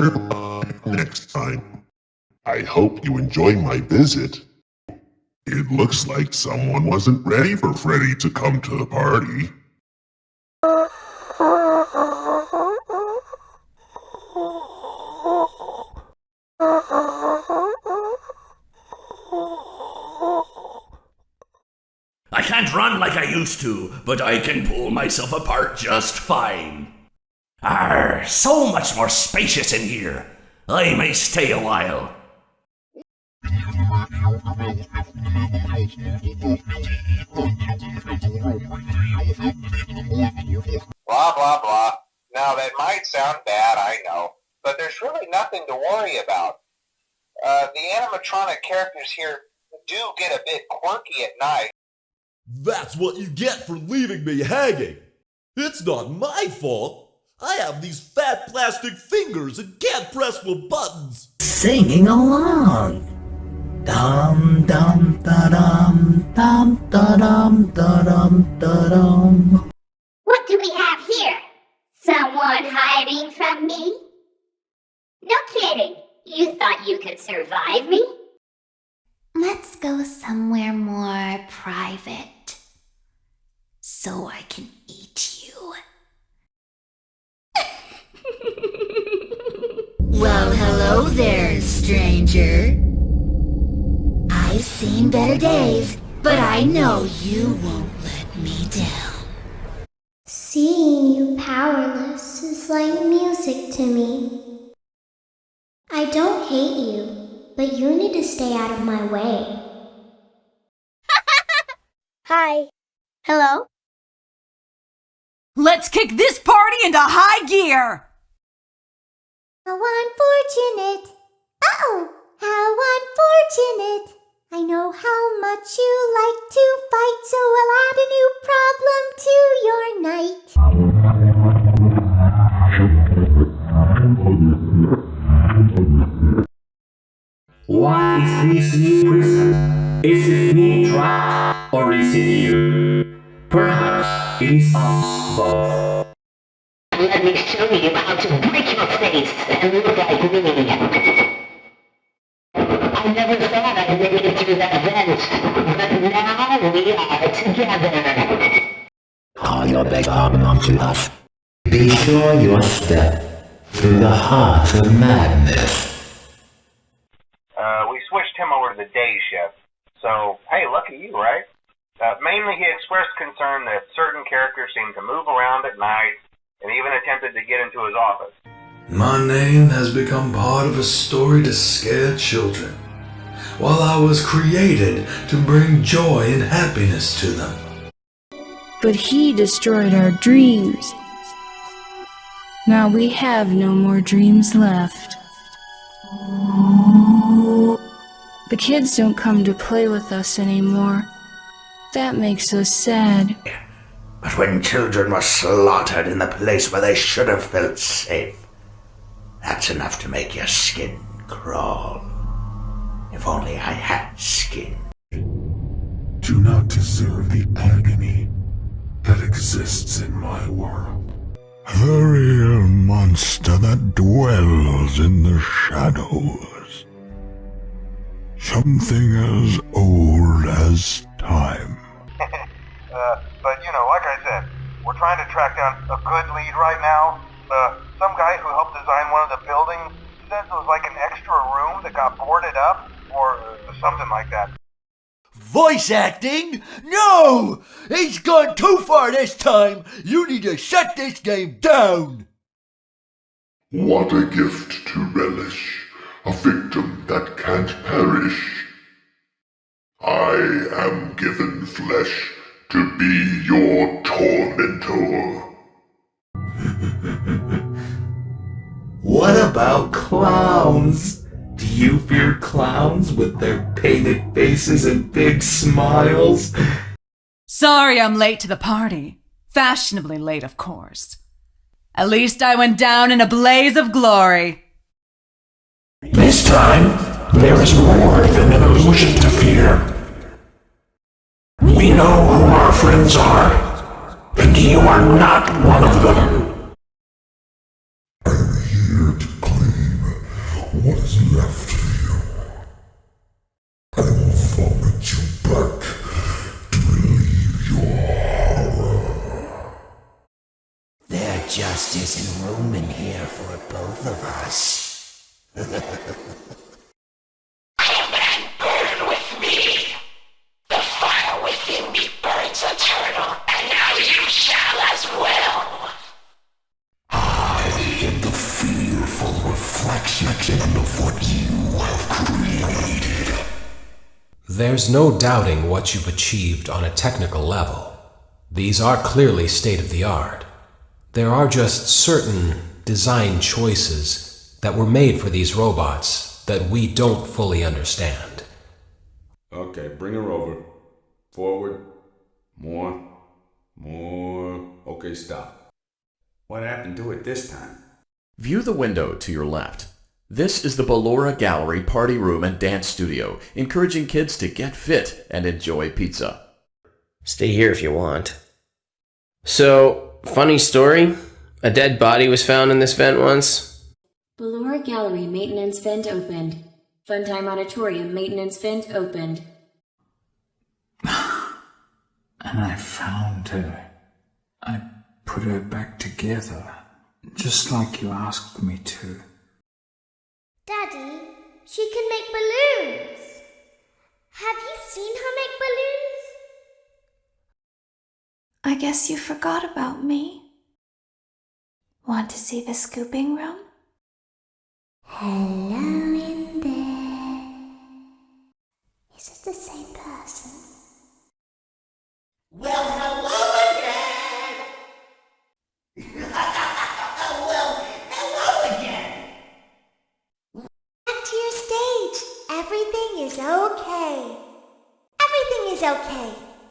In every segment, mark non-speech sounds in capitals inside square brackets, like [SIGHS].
better next time. I hope you enjoy my visit. It looks like someone wasn't ready for Freddy to come to the party. I can't run like I used to, but I can pull myself apart just fine. Arr, so much more spacious in here. I may stay a while. Blah, blah, blah. Now, that might sound bad, I know, but there's really nothing to worry about. Uh, the animatronic characters here do get a bit quirky at night. That's what you get for leaving me hanging. It's not my fault. I have these fat plastic fingers and can't press the buttons. Singing along. Dum dum da dum dum da dum da dum da dum. What do we have here? Someone hiding from me? No kidding. You thought you could survive me? Let's go somewhere more private. So I can eat you. Well, hello there, stranger. I've seen better days, but I know you won't let me down. Seeing you powerless is like music to me. I don't hate you, but you need to stay out of my way. [LAUGHS] Hi. Hello? Let's kick this party into high gear! How unfortunate! Oh, how unfortunate! I know how much you like to fight, so I'll add a new problem to your night. What is this new prison? Is it me trapped or is it you? Perhaps it is us both. Let me show you how to break your face and look like me. I never thought I'd make it through that vent, but now we are together. Call your big arm onto us. Be sure your step through the heart of madness. Uh, we switched him over to the day shift. So, hey, lucky you, right? Uh, mainly he expressed concern that certain characters seem to move around at night and even attempted to get into his office. My name has become part of a story to scare children, while I was created to bring joy and happiness to them. But he destroyed our dreams. Now we have no more dreams left. The kids don't come to play with us anymore. That makes us sad. But when children were slaughtered in the place where they should have felt safe, that's enough to make your skin crawl. If only I had skin. Do not deserve the agony that exists in my world. The real monster that dwells in the shadows. Something as old as time. But you know, like I said, we're trying to track down a good lead right now. Uh, some guy who helped design one of the buildings says it was like an extra room that got boarded up, or uh, something like that. Voice acting? No! He's gone too far this time! You need to shut this game down! What a gift to relish, a victim that can't perish. I am given flesh to be your tormentor. What about clowns? Do you fear clowns with their painted faces and big smiles? Sorry I'm late to the party. Fashionably late, of course. At least I went down in a blaze of glory. This time, there is more than an illusion to fear. We know who our friends are, and you are not one of them. I'm here to claim what is left of you. I will vomit you back to relieve your horror. There just isn't room in here for both of us. [LAUGHS] There's no doubting what you've achieved on a technical level. These are clearly state of the art. There are just certain design choices that were made for these robots that we don't fully understand. Okay, bring her over. Forward. More. More. Okay, stop. What happened to it this time? View the window to your left. This is the Ballora Gallery party room and dance studio, encouraging kids to get fit and enjoy pizza. Stay here if you want. So, funny story. A dead body was found in this vent once. Ballora Gallery maintenance vent opened. Funtime Auditorium maintenance vent opened. [SIGHS] And I found her. I put her back together, just like you asked me to. Daddy, she can make balloons. Have you seen her make balloons? I guess you forgot about me. Want to see the scooping room? Hello in there. Is it the same person? Well,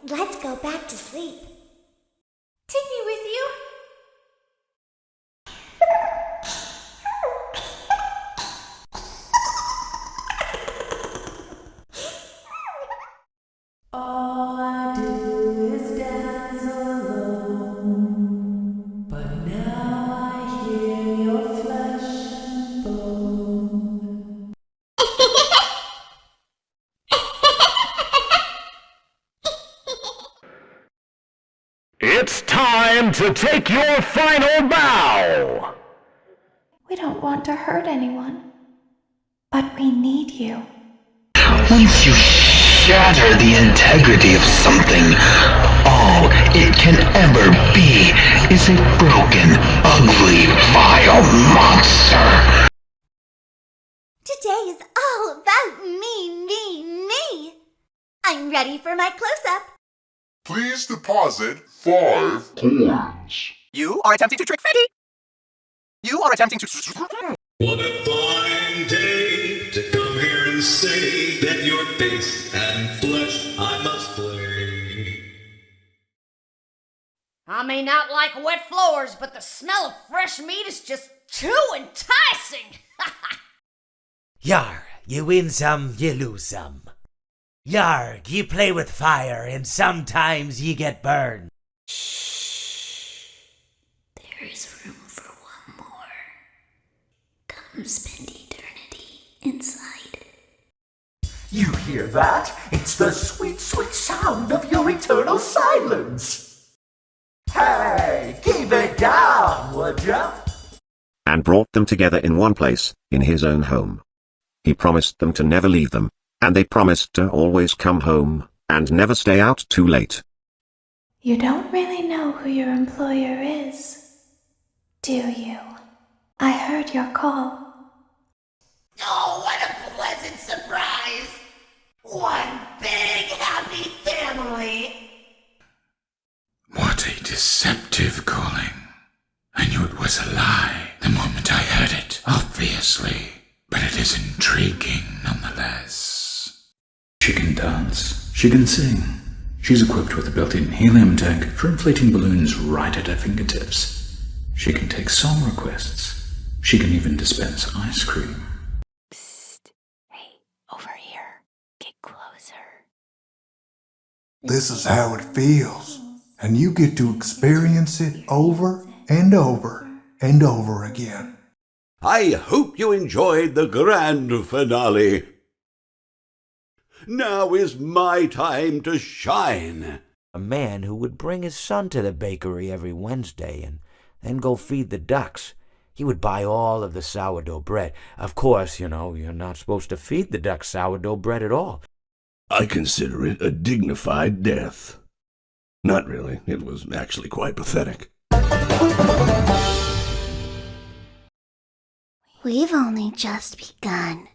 Let's go back to sleep. It's time to take your final bow. We don't want to hurt anyone. But we need you. Once you shatter the integrity of something, all it can ever be is a broken, ugly, vile monster. Today is all about me, me, me. I'm ready for my close up. Please deposit five coins. You are attempting to trick Freddy. You are attempting to. What a fine day to come here and say that your face and flesh I must flay. I may not like wet floors, but the smell of fresh meat is just too enticing. [LAUGHS] Yarg, you win some, you lose some. Yarg, ye play with fire, and sometimes ye get burned. Shh. There is room for one more. Come spend eternity inside. You hear that? It's the sweet, sweet sound of your eternal silence. Hey, keep it down, would ya? and brought them together in one place, in his own home. He promised them to never leave them, and they promised to always come home, and never stay out too late. You don't really know who your employer is, do you? I heard your call. Oh, what a pleasant surprise! One big happy family! What a deceptive calling. I knew it was a lie the moment I heard it, obviously, but it is intriguing nonetheless. She can dance. She can sing. She's equipped with a built-in helium tank for inflating balloons right at her fingertips. She can take song requests. She can even dispense ice cream. Hey, over here. Get closer. This is how it feels. And you get to experience it over and over and over again. I hope you enjoyed the grand finale. Now is my time to shine. A man who would bring his son to the bakery every Wednesday and then go feed the ducks. He would buy all of the sourdough bread. Of course, you know, you're not supposed to feed the ducks sourdough bread at all. I consider it a dignified death. Not really. It was actually quite pathetic. We've only just begun.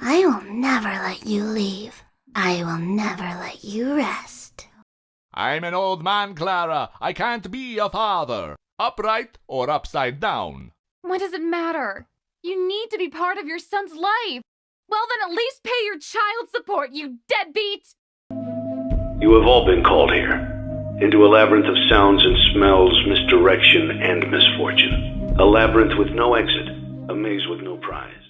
I will never let you leave. I will never let you rest. I'm an old man, Clara. I can't be a father. Upright or upside down. What does it matter? You need to be part of your son's life. Well, then at least pay your child support, you deadbeat! You have all been called here. Into a labyrinth of sounds and smells, misdirection, and misfortune. A labyrinth with no exit. A maze with no prize.